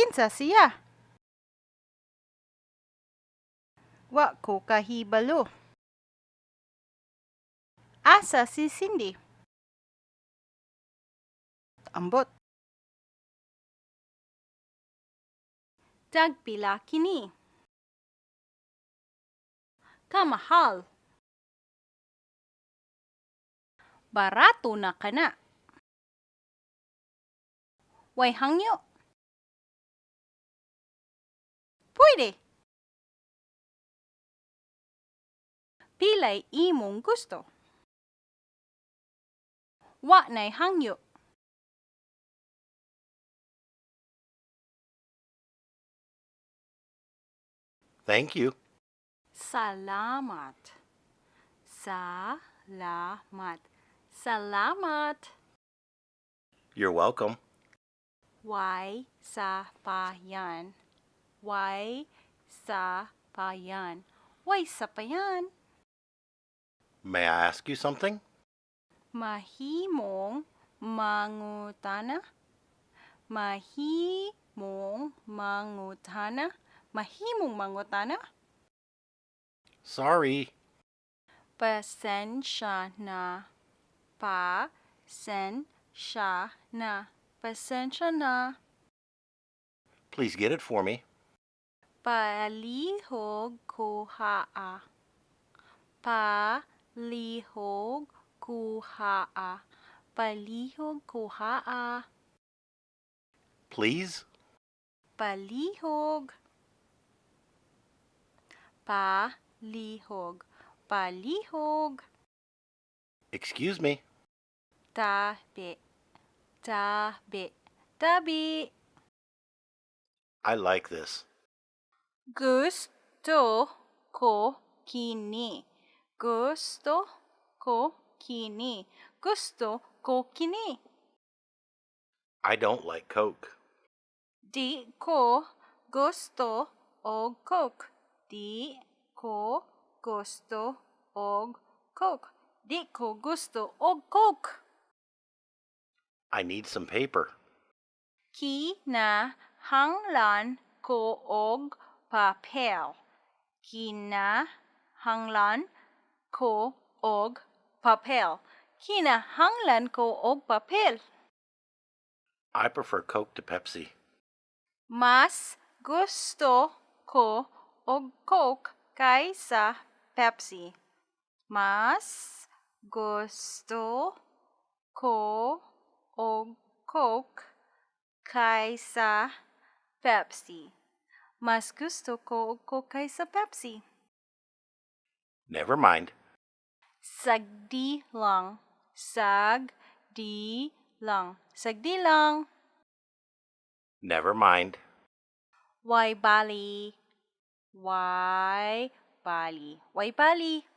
Kinsa siya? Wa ko kahibalo. Asa si Cindy? Ambot. Dagpila kini. Kamahal. Barato na kana. Way hangyo. Pwede. Pilay imong gusto. Wa na'y hangyo. Thank you. Salamat. Salamat. Salamat. You're welcome. Why sa pa yan? Why sa pa yan? Why sa pa yan? May I ask you something? Mahimong mangutana? Mahimong mangutana? Mahimong mangutana? Sorry. Pasensya na. Pasensya na. Pasensya na. Please get it for me. Palihog kuhaa. Palihog kuhaa. Palihog kuhaa. Please? Palihog. Palihog. Palihog. Excuse me. Tabi. Tabi. Tabi. I like this. Gusto ko kini. Gusto ko kini. Gusto ko kini. I don't like Coke. Di ko gusto og Coke. Di ko gusto og Coke. Di ko gusto og Coke. I need some paper. Kinahanglan ko og papel. Kinahanglan ko og papel. Kinahanglan ko og papel. I prefer Coke to Pepsi. Mas gusto ko og Coke kaysa Pepsi. Mas gusto ko og Coke kaysa Pepsi. Mas gusto ko og kaysa Pepsi. Never mind. Sagdi lang. Sagdi lang. Sagdi lang. Never mind. Why bali? Why bali? Why bali?